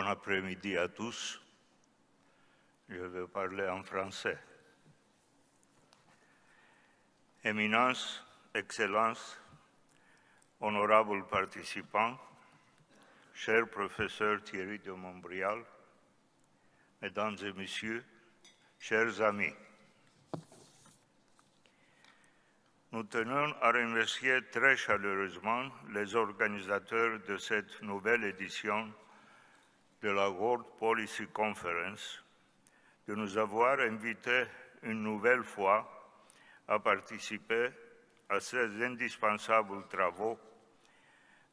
Bon après-midi à tous. Je vais parler en français. Éminence, Excellence, honorables participants, cher professeur Thierry de Montbrial, Mesdames et Messieurs, chers amis, nous tenons à remercier très chaleureusement les organisateurs de cette nouvelle édition de la World Policy Conference de nous avoir invités une nouvelle fois à participer à ces indispensables travaux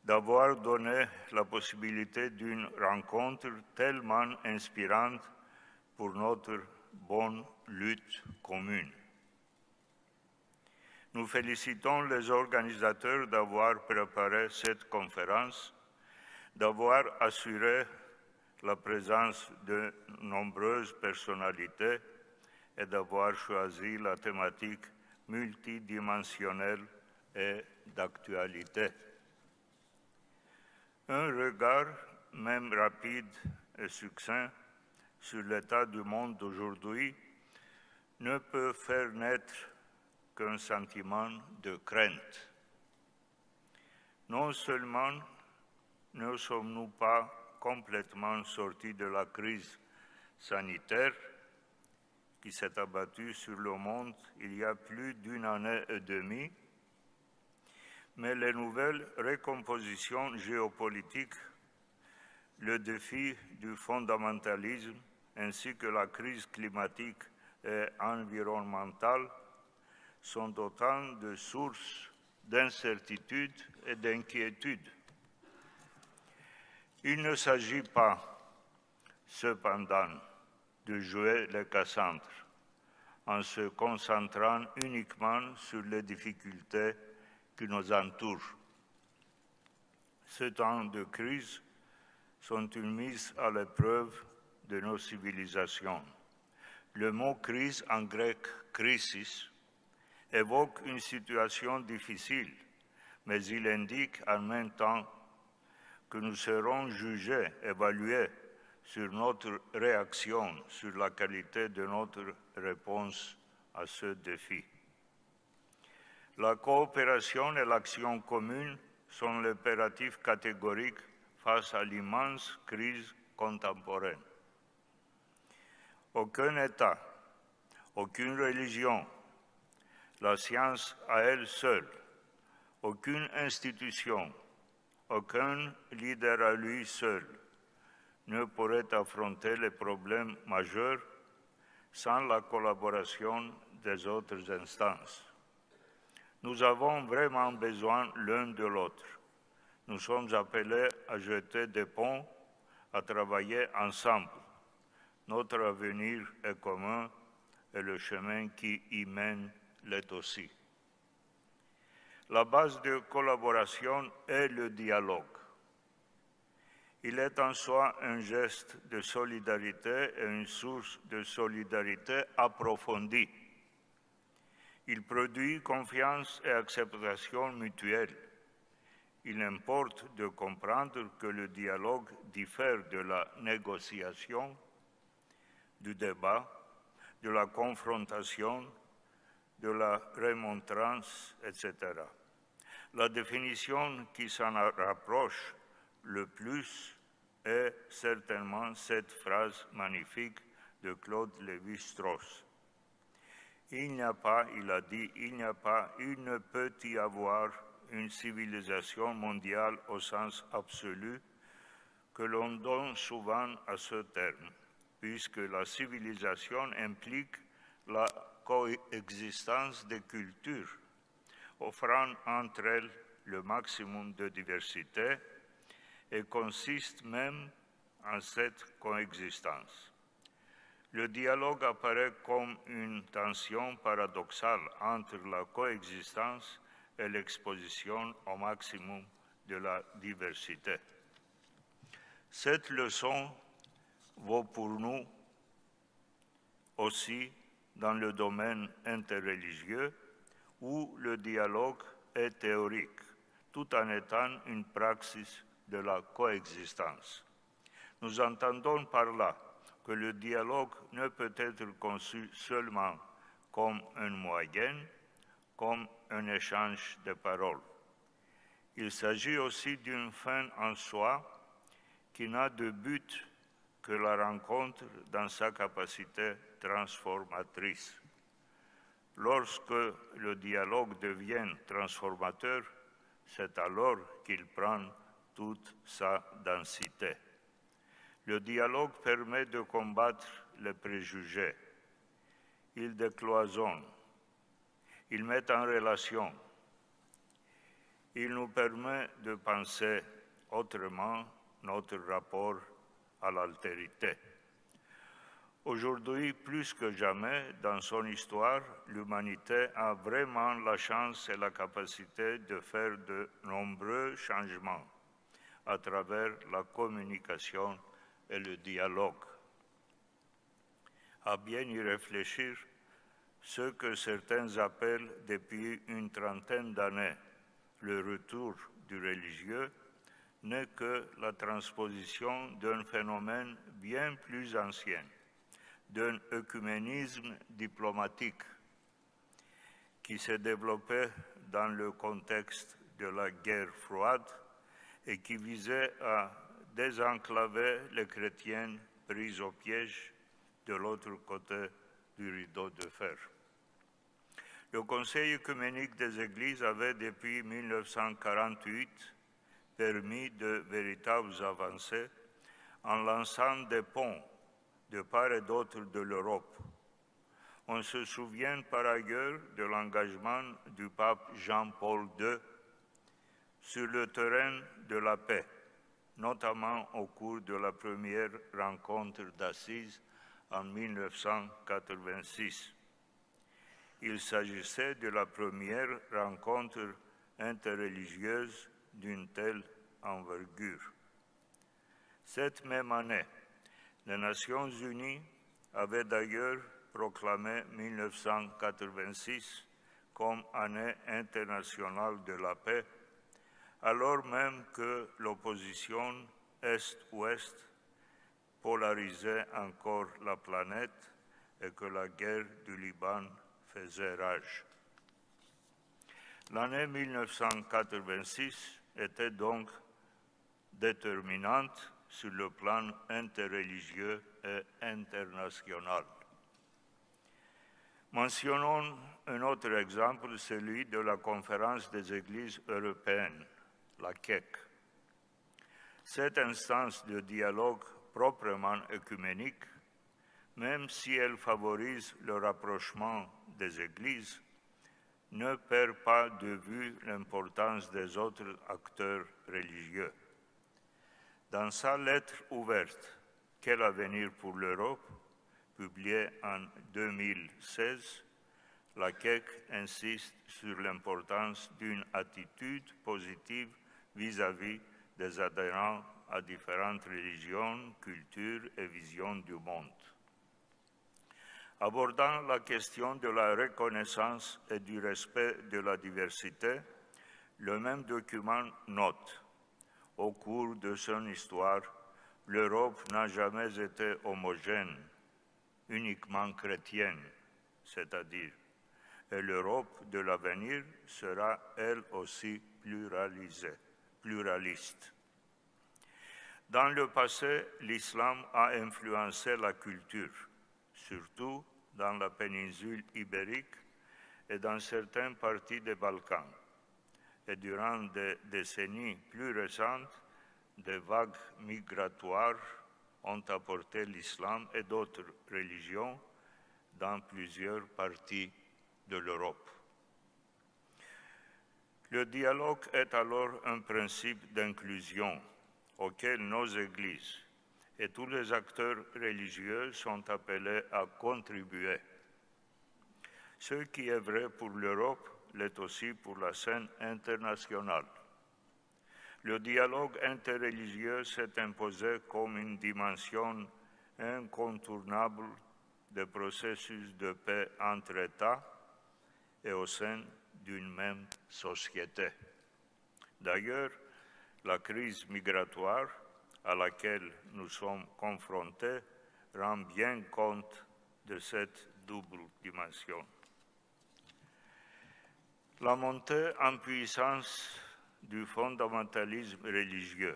d'avoir donné la possibilité d'une rencontre tellement inspirante pour notre bonne lutte commune. Nous félicitons les organisateurs d'avoir préparé cette conférence, d'avoir assuré la présence de nombreuses personnalités et d'avoir choisi la thématique multidimensionnelle et d'actualité. Un regard, même rapide et succinct, sur l'état du monde d'aujourd'hui ne peut faire naître qu'un sentiment de crainte. Non seulement ne sommes-nous pas complètement sortis de la crise sanitaire qui s'est abattue sur le monde il y a plus d'une année et demie, mais les nouvelles recompositions géopolitiques, le défi du fondamentalisme ainsi que la crise climatique et environnementale sont autant de sources d'incertitude et d'inquiétude. Il ne s'agit pas, cependant, de jouer les Cassandres en se concentrant uniquement sur les difficultés qui nous entourent. Ces temps de crise sont une mise à l'épreuve de nos civilisations? Le mot crise en grec crisis évoque une situation difficile, mais il indique en même temps que nous serons jugés, évalués sur notre réaction, sur la qualité de notre réponse à ce défi. La coopération et l'action commune sont l'impératif catégorique face à l'immense crise contemporaine. Aucun État, aucune religion, la science à elle seule, aucune institution, aucun leader à lui seul ne pourrait affronter les problèmes majeurs sans la collaboration des autres instances. Nous avons vraiment besoin l'un de l'autre. Nous sommes appelés à jeter des ponts, à travailler ensemble. Notre avenir est commun et le chemin qui y mène l'est aussi. La base de collaboration est le dialogue. Il est en soi un geste de solidarité et une source de solidarité approfondie. Il produit confiance et acceptation mutuelle. Il importe de comprendre que le dialogue diffère de la négociation, du débat, de la confrontation, de la remontrance, etc. La définition qui s'en rapproche le plus est certainement cette phrase magnifique de Claude Lévi-Strauss. Il n'y a pas, il a dit, il n'y a pas, il ne peut y avoir une civilisation mondiale au sens absolu que l'on donne souvent à ce terme, puisque la civilisation implique la coexistence des cultures, offrant entre elles le maximum de diversité et consiste même en cette coexistence. Le dialogue apparaît comme une tension paradoxale entre la coexistence et l'exposition au maximum de la diversité. Cette leçon vaut pour nous aussi dans le domaine interreligieux où le dialogue est théorique, tout en étant une praxis de la coexistence. Nous entendons par là que le dialogue ne peut être conçu seulement comme un moyen, comme un échange de paroles. Il s'agit aussi d'une fin en soi qui n'a de but que la rencontre dans sa capacité transformatrice. Lorsque le dialogue devient transformateur, c'est alors qu'il prend toute sa densité. Le dialogue permet de combattre les préjugés. Il décloisonne. Il met en relation. Il nous permet de penser autrement notre rapport à l'altérité. Aujourd'hui, plus que jamais dans son histoire, l'humanité a vraiment la chance et la capacité de faire de nombreux changements à travers la communication et le dialogue. À bien y réfléchir, ce que certains appellent depuis une trentaine d'années le retour du religieux n'est que la transposition d'un phénomène bien plus ancien, d'un œcuménisme diplomatique qui s'est développé dans le contexte de la guerre froide et qui visait à désenclaver les chrétiens pris au piège de l'autre côté du rideau de fer. Le Conseil œcuménique des Églises avait depuis 1948 permis de véritables avancées en lançant des ponts de part et d'autre de l'Europe. On se souvient par ailleurs de l'engagement du pape Jean-Paul II sur le terrain de la paix notamment au cours de la première rencontre d'Assise en 1986. Il s'agissait de la première rencontre interreligieuse d'une telle envergure. Cette même année, les Nations unies avaient d'ailleurs proclamé 1986 comme année internationale de la paix alors même que l'opposition Est-Ouest polarisait encore la planète et que la guerre du Liban faisait rage. L'année 1986 était donc déterminante sur le plan interreligieux et international. Mentionnons un autre exemple, celui de la conférence des églises européennes la CEC. Cette instance de dialogue proprement œcuménique, même si elle favorise le rapprochement des églises, ne perd pas de vue l'importance des autres acteurs religieux. Dans sa lettre ouverte Quel avenir pour l'Europe, publiée en 2016, la CEC insiste sur l'importance d'une attitude positive vis-à-vis des adhérents à différentes religions, cultures et visions du monde. Abordant la question de la reconnaissance et du respect de la diversité, le même document note Au cours de son histoire, l'Europe n'a jamais été homogène, uniquement chrétienne, c'est-à-dire, et l'Europe de l'avenir sera elle aussi pluraliste. Dans le passé, l'islam a influencé la culture, surtout dans la péninsule ibérique et dans certaines parties des Balkans. Et durant des décennies plus récentes, des vagues migratoires ont apporté l'islam et d'autres religions dans plusieurs parties de l'Europe. Le dialogue est alors un principe d'inclusion auquel nos églises et tous les acteurs religieux sont appelés à contribuer. Ce qui est vrai pour l'Europe l'est aussi pour la scène internationale. Le dialogue interreligieux s'est imposé comme une dimension incontournable des processus de paix entre États et au sein d'une même société. D'ailleurs, la crise migratoire à laquelle nous sommes confrontés rend bien compte de cette double dimension. La montée en puissance du fondamentalisme religieux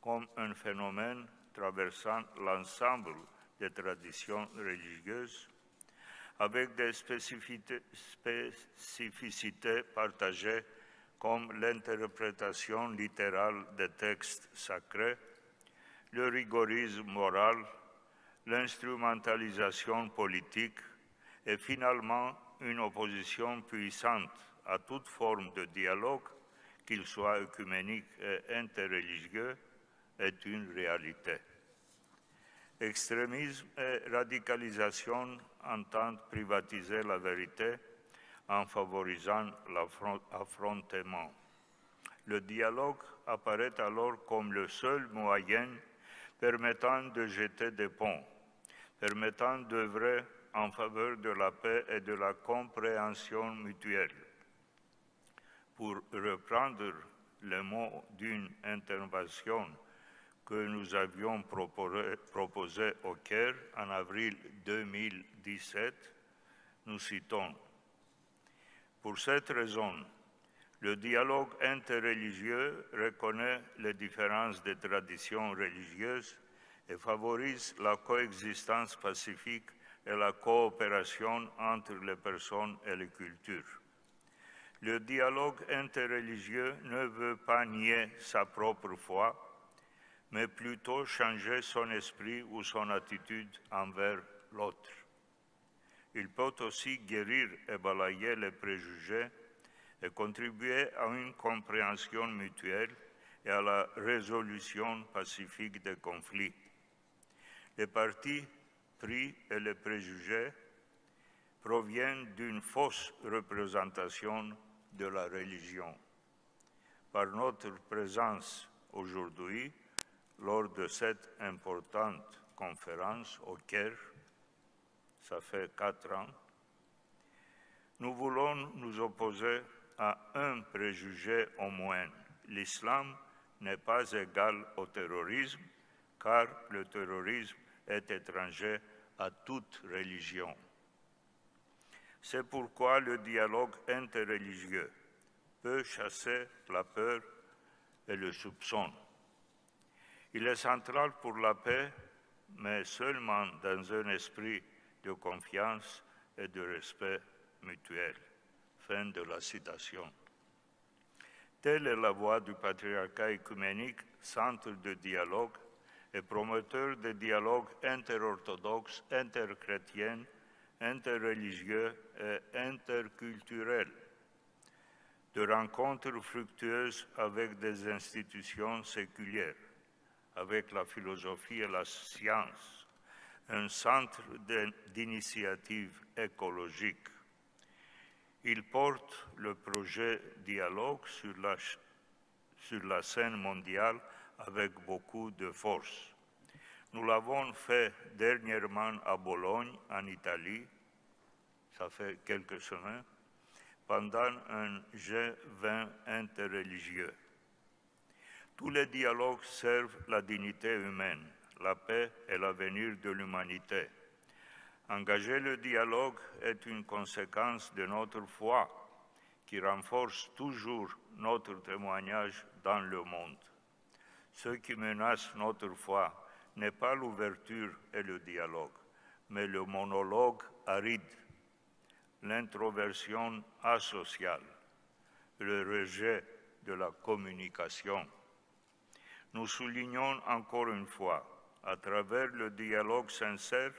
comme un phénomène traversant l'ensemble des traditions religieuses avec des spécificités, partagées comme l'interprétation littérale des textes sacrés, le rigorisme moral, l'instrumentalisation politique et finalement une opposition puissante à toute forme de dialogue, qu'il soit œcuménique et interreligieux, est une réalité. Extrémisme et radicalisation entendent privatiser la vérité en favorisant l'affrontement. Le dialogue apparaît alors comme le seul moyen permettant de jeter des ponts, permettant d'œuvrer en faveur de la paix et de la compréhension mutuelle. Pour reprendre le mot d'une intervention que nous avions proposé, au Caire en avril 2017, nous citons Pour cette raison, le dialogue interreligieux reconnaît les différences des traditions religieuses et favorise la coexistence pacifique et la coopération entre les personnes et les cultures. Le dialogue interreligieux ne veut pas nier sa propre foi, mais plutôt changer son esprit ou son attitude envers l'autre. Il peut aussi guérir et balayer les préjugés et contribuer à une compréhension mutuelle et à la résolution pacifique des conflits. Les partis et les préjugés proviennent d'une fausse représentation de la religion. Par notre présence aujourd'hui, lors de cette importante conférence au Caire, ça fait quatre ans, nous voulons nous opposer à un préjugé au moins. L'islam n'est pas égal au terrorisme, car le terrorisme est étranger à toute religion. C'est pourquoi le dialogue interreligieux peut chasser la peur et le soupçon. Il est central pour la paix, mais seulement dans un esprit de confiance et de respect mutuel. Fin de la citation. Telle est la voie du patriarcat écuménique, centre de dialogue et promoteur de dialogue interorthodoxe, interchrétien, interreligieux et interculturel, de rencontres fructueuses avec des institutions séculières avec la philosophie et la science, un centre d'initiative écologique. Il porte le projet Dialogue sur la scène mondiale avec beaucoup de force. Nous l'avons fait dernièrement à Bologne, en Italie, ça fait quelques semaines, pendant un G20 interreligieux. Tous les dialogues servent la dignité humaine, la paix et l'avenir de l'humanité. Engager le dialogue est une conséquence de notre foi qui renforce toujours notre témoignage dans le monde. Ce qui menace notre foi n'est pas l'ouverture et le dialogue, mais le monologue aride, l'introversion asociale, le rejet de la communication. Nous soulignons encore une fois, à travers le dialogue sincère,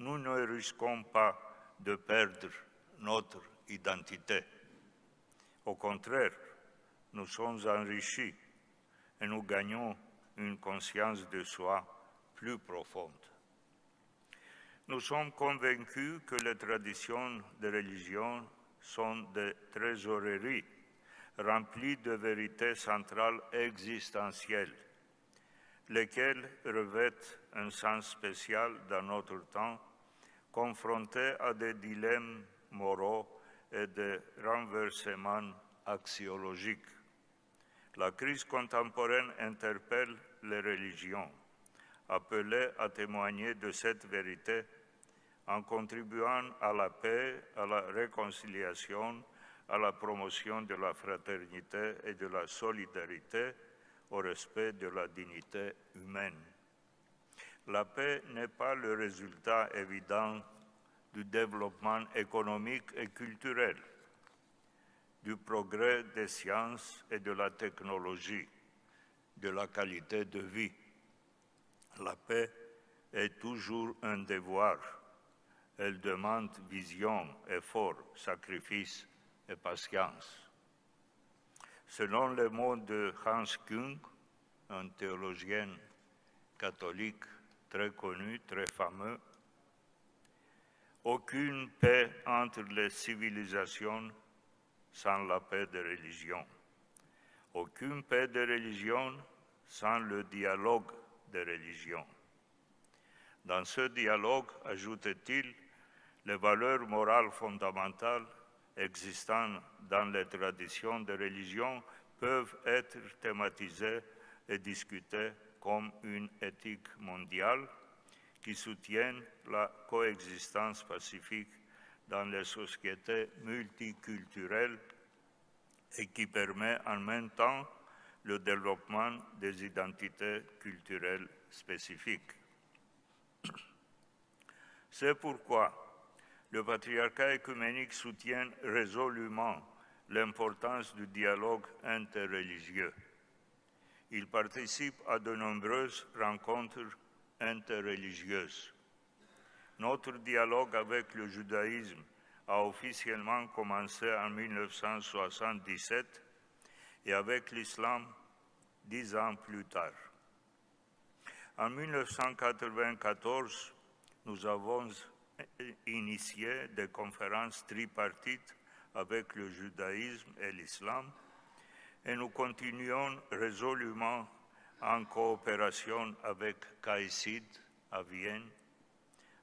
nous ne risquons pas de perdre notre identité. Au contraire, nous sommes enrichis et nous gagnons une conscience de soi plus profonde. Nous sommes convaincus que les traditions de religion sont des trésoreries rempli de vérités centrales existentielles, lesquelles revêtent un sens spécial dans notre temps, confrontés à des dilemmes moraux et des renversements axiologiques. La crise contemporaine interpelle les religions, appelées à témoigner de cette vérité en contribuant à la paix, à la réconciliation, à la promotion de la fraternité et de la solidarité, au respect de la dignité humaine. La paix n'est pas le résultat évident du développement économique et culturel, du progrès des sciences et de la technologie, de la qualité de vie. La paix est toujours un devoir. Elle demande vision, effort, sacrifice et patience. Selon les mots de Hans Kung, un théologien catholique très connu, très fameux, aucune paix entre les civilisations sans la paix de religion. Aucune paix de religion sans le dialogue de religion. Dans ce dialogue, ajoute-t-il, les valeurs morales fondamentales existant dans les traditions de religion peuvent être thématisées et discutées comme une éthique mondiale qui soutienne la coexistence pacifique dans les sociétés multiculturelles et qui permet en même temps le développement des identités culturelles spécifiques. C'est pourquoi le patriarcat écuménique soutient résolument l'importance du dialogue interreligieux. Il participe à de nombreuses rencontres interreligieuses. Notre dialogue avec le judaïsme a officiellement commencé en 1977 et avec l'islam dix ans plus tard. En 1994, nous avons initié des conférences tripartites avec le judaïsme et l'islam et nous continuons résolument en coopération avec CAICID à Vienne,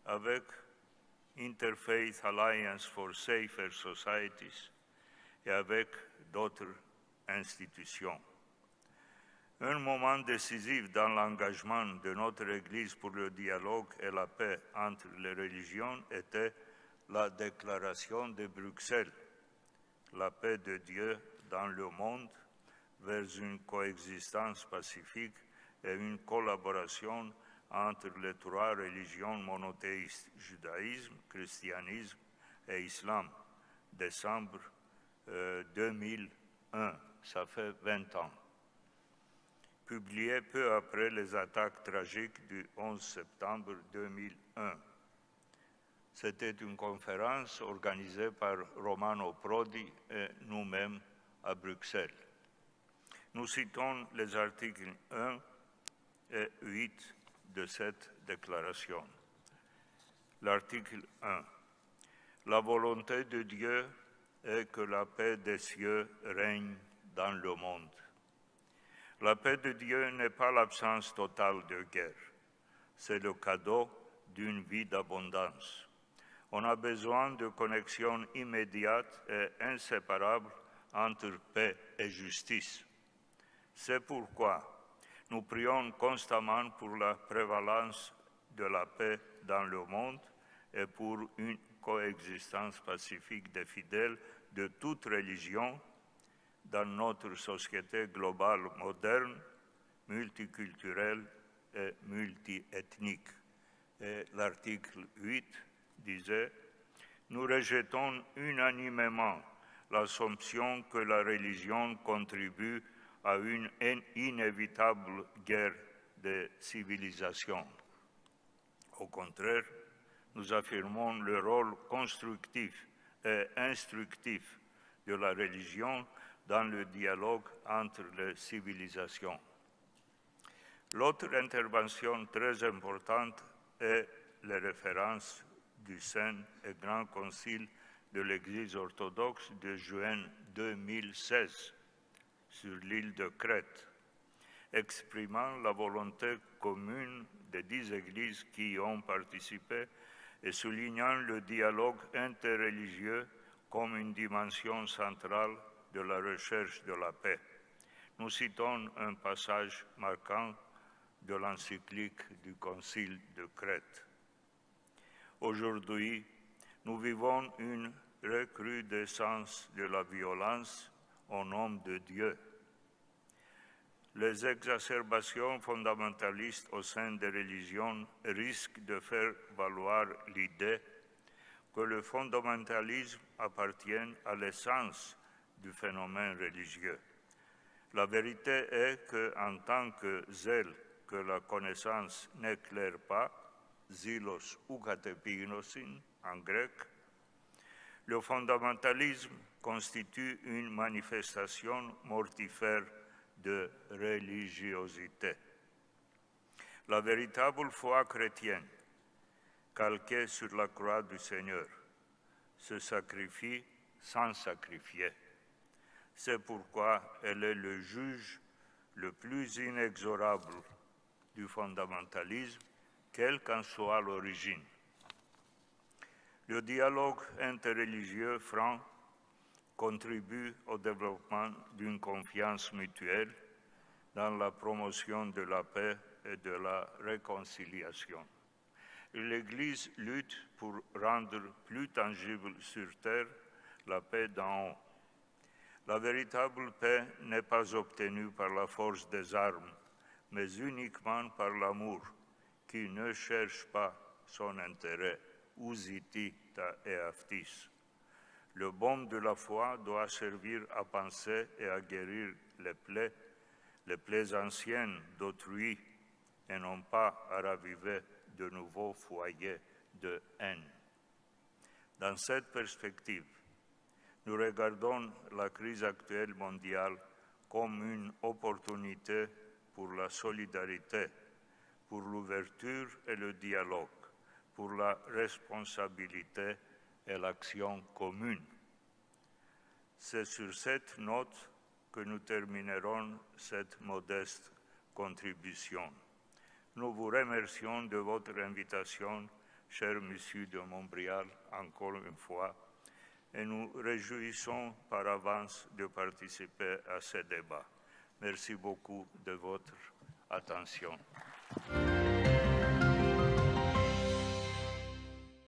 avec Interfaith Alliance for Safer Societies et avec d'autres institutions. Un moment décisif dans l'engagement de notre Église pour le dialogue et la paix entre les religions était la déclaration de Bruxelles, la paix de Dieu dans le monde vers une coexistence pacifique et une collaboration entre les trois religions monothéistes, judaïsme, christianisme et islam, décembre 2001. Euh, Ça fait 20 ans publié peu après les attaques tragiques du 11 septembre 2001. C'était une conférence organisée par Romano Prodi et nous-mêmes à Bruxelles. Nous citons les articles 1 et 8 de cette déclaration. L'article 1. La volonté de Dieu est que la paix des cieux règne dans le monde. La paix de Dieu n'est pas l'absence totale de guerre, c'est le cadeau d'une vie d'abondance. On a besoin de connexions immédiates et inséparables entre paix et justice. C'est pourquoi nous prions constamment pour la prévalence de la paix dans le monde et pour une coexistence pacifique des fidèles de toute religion dans notre société globale moderne, multiculturelle et multiethnique. Et l'article 8 disait, nous rejetons unanimement l'assumption que la religion contribue à une inévitable guerre de civilisation. Au contraire, nous affirmons le rôle constructif et instructif de la religion dans le dialogue entre les civilisations. L'autre intervention très importante est les références du Saint et Grand Concile de l'Église orthodoxe de juin 2016 sur l'île de Crète, exprimant la volonté commune des dix églises qui y ont participé et soulignant le dialogue interreligieux comme une dimension centrale de la recherche de la paix. nous citons un passage marquant de l'encyclique du Concile de Crète. Aujourd'hui, nous vivons une recrudescence de la violence au nom de Dieu. Les exacerbations fondamentalistes au sein des religions risquent de faire valoir l'idée que le fondamentalisme appartient à l'essence du phénomène religieux. La vérité est qu'en tant que zèle que la connaissance n'éclaire pas, zilos ou en grec, le fondamentalisme constitue une manifestation mortifère de religiosité. La véritable foi chrétienne, calquée sur la croix du Seigneur, se sacrifie sans sacrifier. C'est pourquoi elle est le juge le plus inexorable du fondamentalisme, quelle qu'en soit l'origine. Le dialogue interreligieux franc contribue au développement d'une confiance mutuelle dans la promotion de la paix et de la réconciliation. L'Église lutte pour rendre plus tangible sur terre la paix d'en haut. La véritable paix n'est pas obtenue par la force des armes, mais uniquement par l'amour qui ne cherche pas son intérêt usitita et aftis. Le baume de la foi doit servir à penser et à guérir les plaies, les plaies anciennes d'autrui, et non pas à raviver de nouveaux foyers de haine. Dans cette perspective, nous regardons la crise actuelle mondiale comme une opportunité pour la solidarité, pour l'ouverture et le dialogue pour la responsabilité et l'action commune. C'est sur cette note que nous terminerons cette modeste contribution. Nous vous remercions de votre invitation, cher Monsieur de Montbrial, encore une fois, et nous réjouissons par avance de participer à ce débat. Merci beaucoup de votre attention.